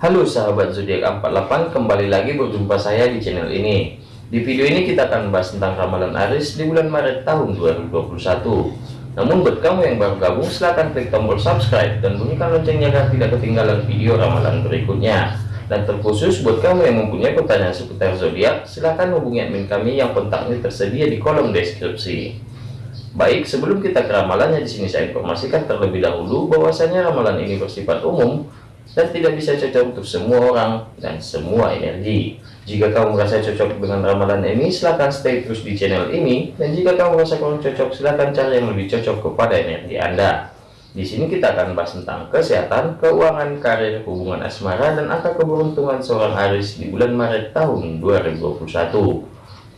Halo sahabat zodiak 48 kembali lagi berjumpa saya di channel ini. Di video ini kita akan membahas tentang ramalan Aris di bulan Maret tahun 2021 namun buat kamu yang baru gabung silahkan klik tombol subscribe dan bunyikan loncengnya agar tidak ketinggalan video ramalan berikutnya. Dan terkhusus buat kamu yang mempunyai pertanyaan seputar zodiak silahkan hubungi admin kami yang kontaknya tersedia di kolom deskripsi. Baik, sebelum kita ke ramalannya di sini saya informasikan terlebih dahulu bahwasanya ramalan ini bersifat umum dan tidak bisa cocok untuk semua orang dan semua energi. Jika kamu merasa cocok dengan ramalan ini, silahkan stay terus di channel ini. Dan jika kamu merasa kurang cocok, silahkan cari yang lebih cocok kepada energi Anda. Di sini kita akan bahas tentang kesehatan, keuangan, karir, hubungan asmara, dan angka keberuntungan seorang Aris di bulan Maret tahun 2021.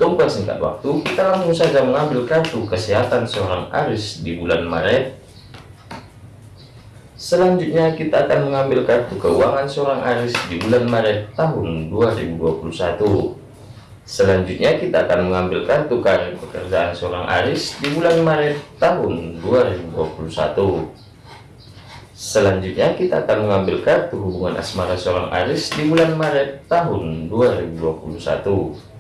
Tunggu singkat waktu, kita langsung saja mengambil kartu kesehatan seorang Aris di bulan Maret. Selanjutnya kita akan mengambil kartu keuangan seorang Aris di bulan Maret tahun 2021. Selanjutnya kita akan mengambil kartu karir pekerjaan seorang Aris di bulan Maret tahun 2021. Selanjutnya kita akan mengambil kartu hubungan asmara seorang Aris di bulan Maret tahun 2021.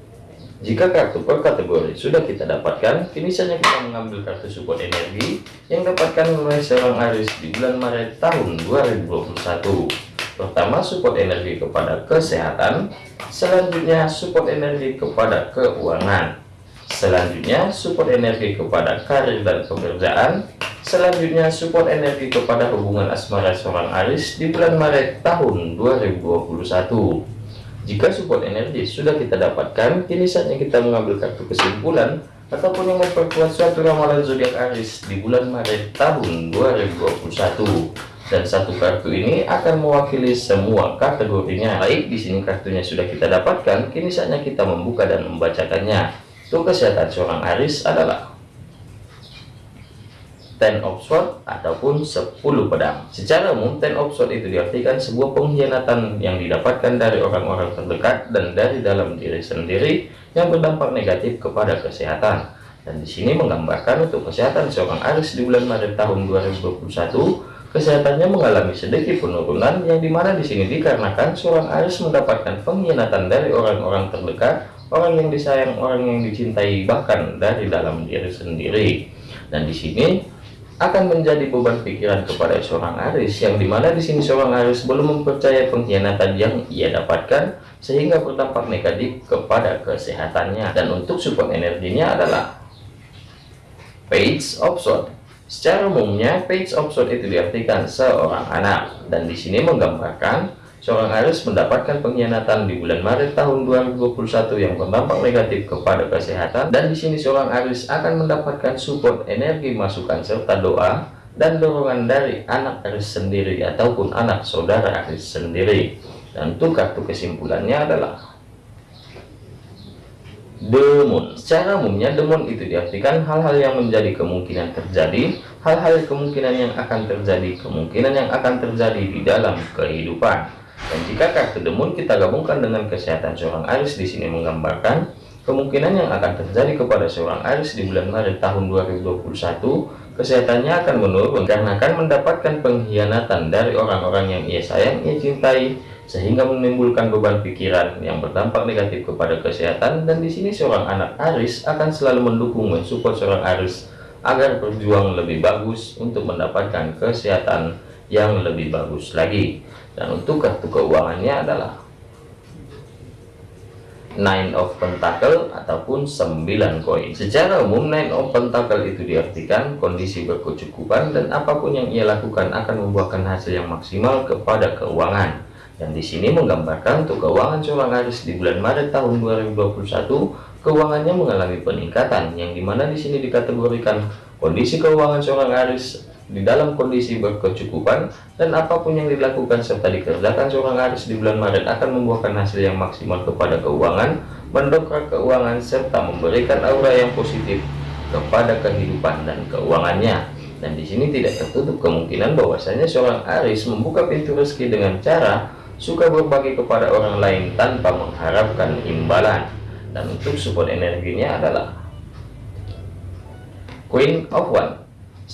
Jika kartu per kategori sudah kita dapatkan, kini saja kita mengambil kartu support energi yang dapatkan oleh seorang Aris di bulan Maret tahun 2021. Pertama, support energi kepada kesehatan, selanjutnya support energi kepada keuangan, selanjutnya support energi kepada karir dan pekerjaan, selanjutnya support energi kepada hubungan asmara seorang Aris di bulan Maret tahun 2021. Jika support energi sudah kita dapatkan, kini saatnya kita mengambil kartu kesimpulan ataupun yang memperkuat suatu ramalan zodiak Aris di bulan Maret tahun 2021. Dan satu kartu ini akan mewakili semua kategorinya. Baik, di sini kartunya sudah kita dapatkan, kini saatnya kita membuka dan membacakannya. Untuk kesehatan seorang Aris adalah ten of sword ataupun 10 pedang. Secara umum ten of sword itu diartikan sebuah pengkhianatan yang didapatkan dari orang-orang terdekat dan dari dalam diri sendiri yang berdampak negatif kepada kesehatan. Dan di sini menggambarkan untuk kesehatan seorang Aris di bulan Maret tahun 2021 kesehatannya mengalami sedikit penurunan yang di mana di sini dikarenakan seorang Aris mendapatkan pengkhianatan dari orang-orang terdekat orang yang disayang orang yang dicintai bahkan dari dalam diri sendiri. Dan di sini akan menjadi beban pikiran kepada seorang Aris yang di mana di sini seorang Aris belum mempercayai pengkhianatan yang ia dapatkan sehingga berdampak negatif kepada kesehatannya. Dan untuk support energinya adalah page of sword. Secara umumnya page of sword itu diartikan seorang anak. Dan di sini menggambarkan Seorang Aris mendapatkan pengkhianatan di bulan Maret tahun 2021 yang berdampak negatif kepada kesehatan dan di sini seorang Aris akan mendapatkan support energi masukan serta doa dan dorongan dari anak Aris sendiri ataupun anak saudara Aris sendiri. Dan untuk kartu kesimpulannya adalah Demon. Secara umumnya demon itu diartikan hal-hal yang menjadi kemungkinan terjadi, hal-hal kemungkinan yang akan terjadi, kemungkinan yang akan terjadi di dalam kehidupan. Dan jika kartu kita gabungkan dengan kesehatan seorang Aris di sini menggambarkan kemungkinan yang akan terjadi kepada seorang Aris di bulan Maret tahun 2021, kesehatannya akan menurun karena akan mendapatkan pengkhianatan dari orang-orang yang ia sayang, ia cintai, sehingga menimbulkan beban pikiran yang berdampak negatif kepada kesehatan. Dan di sini seorang anak Aris akan selalu mendukung mensupport seorang Aris agar berjuang lebih bagus untuk mendapatkan kesehatan yang lebih bagus lagi dan untuk kartu keuangannya adalah Nine of Pentacle ataupun 9 koin. Secara umum Nine of Pentacle itu diartikan kondisi berkecukupan dan apa pun yang ia lakukan akan membuahkan hasil yang maksimal kepada keuangan. Dan di sini menggambarkan untuk keuangan seorang Aris di bulan Maret tahun 2021, keuangannya mengalami peningkatan yang di mana di sini dikategorikan kondisi keuangan seorang Aris di dalam kondisi berkecukupan dan apa pun yang dilakukan serta dikerjakan seorang Aris di bulan Maret akan membuahkan hasil yang maksimal kepada keuangan, mendongkrak keuangan serta memberikan aura yang positif kepada kehidupan dan keuangannya. Dan di sini tidak tertutup kemungkinan bahwasanya seorang Aris membuka pintu rezeki dengan cara suka berbagi kepada orang lain tanpa mengharapkan imbalan. Dan untuk support energinya adalah Queen of One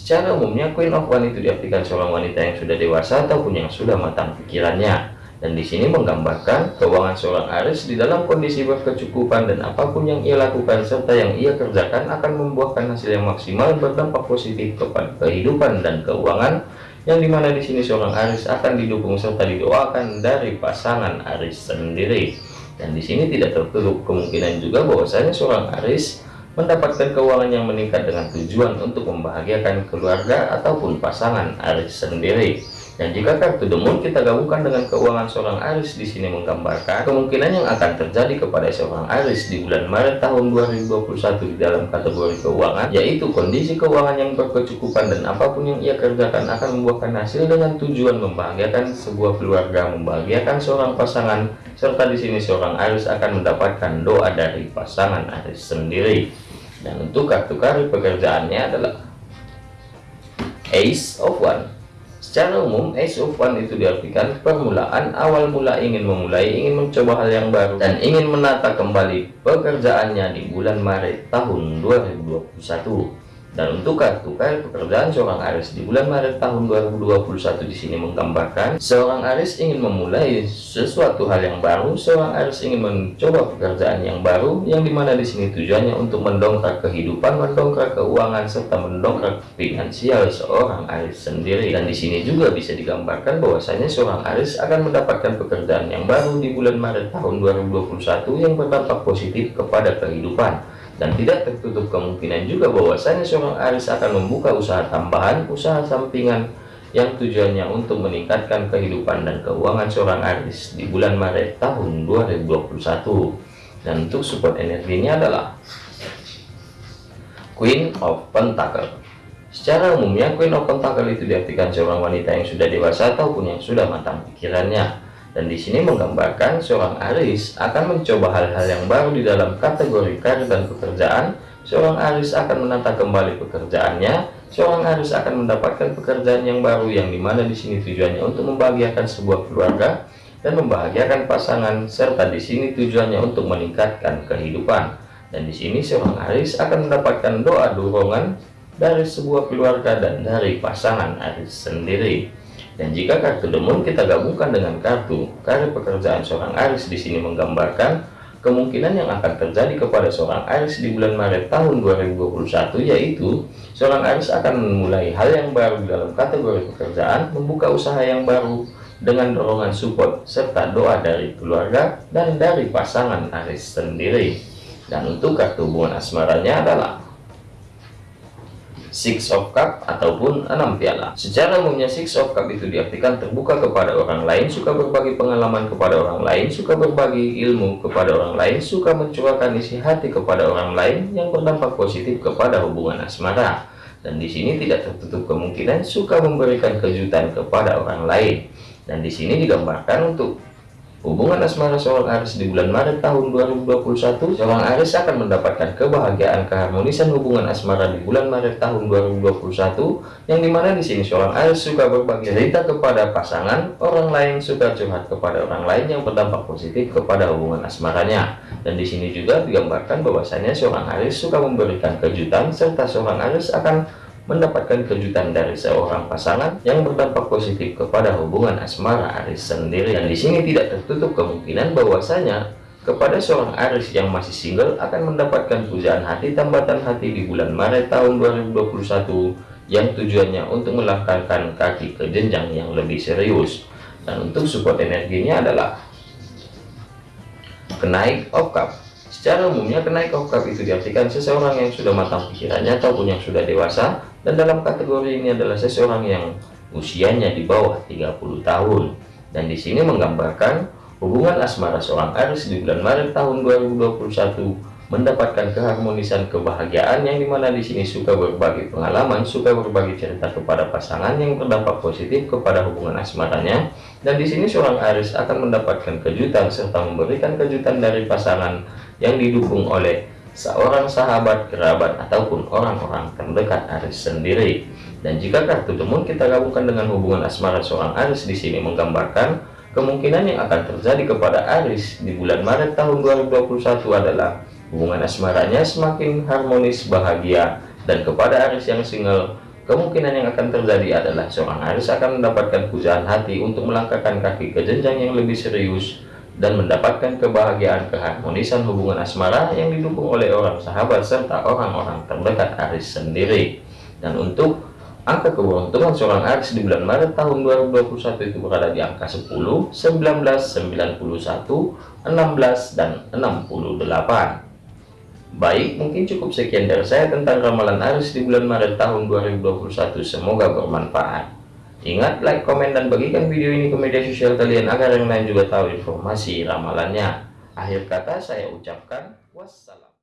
Secara umumnya Queen of One itu diartikan seorang wanita yang sudah dewasa ataupun yang sudah matang pikirannya. dan di sini menggambarkan keuangan seorang Aris di dalam kondisi berkecukupan dan apa pun yang ia lakukan serta yang ia kerjakan akan membuahkan hasil yang maksimal berdampak positif kepada kehidupan dan keuangan yang di mana di sini seorang Aris akan didukung serta didoakan dari pasangan Aris sendiri dan di sini tidak tertutup kemungkinan juga bahwasanya seorang Aris mendapatkan keuangan yang meningkat dengan tujuan untuk membahagiakan keluarga ataupun pasangan Aris sendiri dan jika kartu demon kita gabungkan dengan keuangan seorang Aris di sini menggambarkan kemungkinan yang akan terjadi kepada seorang Aris di bulan Maret tahun 2021 di dalam kategori keuangan, yaitu kondisi keuangan yang berkecukupan dan apa pun yang ia kerjakan akan membuahkan hasil dengan tujuan membahagiakan sebuah keluarga, membahagiakan seorang pasangan, serta di sini seorang Aris akan mendapatkan doa dari pasangan Aris sendiri. Dan untuk kartu kartu pekerjaannya adalah Ace of One Secara umum, Ace of One itu diartikan permulaan, awal mula ingin memulai, ingin mencoba hal yang baru, dan ingin menata kembali pekerjaannya di bulan Maret tahun 2021. Dan untuk kartu kartu pekerjaan seorang Aris di bulan Maret tahun 2021 di sini menggambarkan seorang Aris ingin memulai sesuatu hal yang baru, seorang Aris ingin mencoba pekerjaan yang baru yang di mana di sini tujuannya untuk mendongkrak kehidupan, mendongkrak keuangan serta mendongkrak finansial seorang Aris sendiri. Dan di sini juga bisa digambarkan bahwasanya seorang Aris akan mendapatkan pekerjaan yang baru di bulan Maret tahun 2021 yang berdampak positif kepada kehidupan dan tidak tertutup kemungkinan juga bahwasanya seorang Aris akan membuka usaha tambahan, usaha sampingan yang tujuannya untuk meningkatkan kehidupan dan keuangan seorang Aris di bulan Maret tahun 2021. Dan untuk support energinya adalah Queen of Pentacle. Secara umumnya Queen of Pentacle itu diartikan seorang wanita yang sudah dewasa ataupun yang sudah matang pikirannya dan di sini menggambarkan seorang Aris akan mencoba hal-hal yang baru di dalam kategori karir dan pekerjaan. Seorang Aris akan menata kembali pekerjaannya. Seorang Aris akan mendapatkan pekerjaan yang baru yang di mana di sini tujuannya untuk membahagiakan sebuah keluarga dan membahagiakan pasangan serta di sini tujuannya untuk meningkatkan kehidupan. Dan di sini seorang Aris akan mendapatkan doa dorongan dari sebuah keluarga dan dari pasangan Aris sendiri. Dan jika kartu demon kita gabungkan dengan kartu karir pekerjaan seorang Aris di sini menggambarkan kemungkinan yang akan terjadi kepada seorang Aris di bulan Maret tahun 2021 yaitu seorang Aris akan memulai hal yang baru dalam kategori pekerjaan, membuka usaha yang baru dengan dorongan support serta doa dari keluarga dan dari pasangan Aris sendiri. Dan untuk kartu hubungan asmaranya adalah Six of Cup ataupun enam piala. Secara umumnya Six of Cup itu diartikan terbuka kepada orang lain, suka berbagi pengalaman kepada orang lain, suka berbagi ilmu kepada orang lain, suka mencurahkan isi hati kepada orang lain yang berdampak positif kepada hubungan asmara. Dan di sini tidak tertutup kemungkinan suka memberikan kejutan kepada orang lain. Dan di sini digambarkan untuk Hubungan asmara seorang Aris di bulan Maret tahun 2021, seorang Aris akan mendapatkan kebahagiaan keharmonisan hubungan asmara di bulan Maret tahun 2021, yang di mana di sini seorang Aris suka berbagi cerita kepada pasangan, orang lain suka curhat kepada orang lain yang berdampak positif kepada hubungan asmaranya. Dan di sini juga digambarkan bahwasanya seorang Aris suka memberikan kejutan, serta seorang Aris akan mendapatkan kejutan dari seorang pasangan yang berdampak positif kepada hubungan asmara Aris sendiri. Dan di sini tidak tertutup kemungkinan bahwasanya kepada seorang Aris yang masih single akan mendapatkan pujaan hati tambatan hati di bulan Maret tahun 2021 yang tujuannya untuk melangkahkan kaki ke jenjang yang lebih serius. Dan untuk support energinya adalah kenaik of cup Secara umumnya kenaik itu diartikan seseorang yang sudah matang pikirannya ataupun yang sudah dewasa dan dalam kategori ini adalah seseorang yang usianya di bawah 30 tahun. Dan di sini menggambarkan hubungan asmara seorang Aris di bulan Maret tahun 2021 mendapatkan keharmonisan kebahagiaan yang di mana di sini suka berbagi pengalaman, suka berbagi cerita kepada pasangan yang berdampak positif kepada hubungan asmaranya, dan di sini seorang Aris akan mendapatkan kejutan serta memberikan kejutan dari pasangan yang didukung oleh seorang sahabat, kerabat, ataupun orang-orang terdekat Aris sendiri. Dan jika kartu temun kita gabungkan dengan hubungan asmara seorang Aris di sini menggambarkan kemungkinan yang akan terjadi kepada Aris di bulan Maret tahun 2021 adalah hubungan asmaranya semakin harmonis, bahagia, dan kepada Aris yang single kemungkinan yang akan terjadi adalah seorang Aris akan mendapatkan pujaan hati untuk melangkahkan kaki ke jenjang yang lebih serius dan mendapatkan kebahagiaan keharmonisan hubungan asmara yang didukung oleh orang sahabat serta orang-orang terdekat Aris sendiri. Dan untuk angka keberuntungan seorang Aris di bulan Maret tahun 2021 itu berada di angka 10, 19, 91, 16, dan 68. Baik, mungkin cukup sekian dari saya tentang ramalan Aris di bulan Maret tahun 2021. Semoga bermanfaat. Ingat, like, komen, dan bagikan video ini ke media sosial kalian agar yang lain juga tahu informasi ramalannya. Akhir kata saya ucapkan wassalam.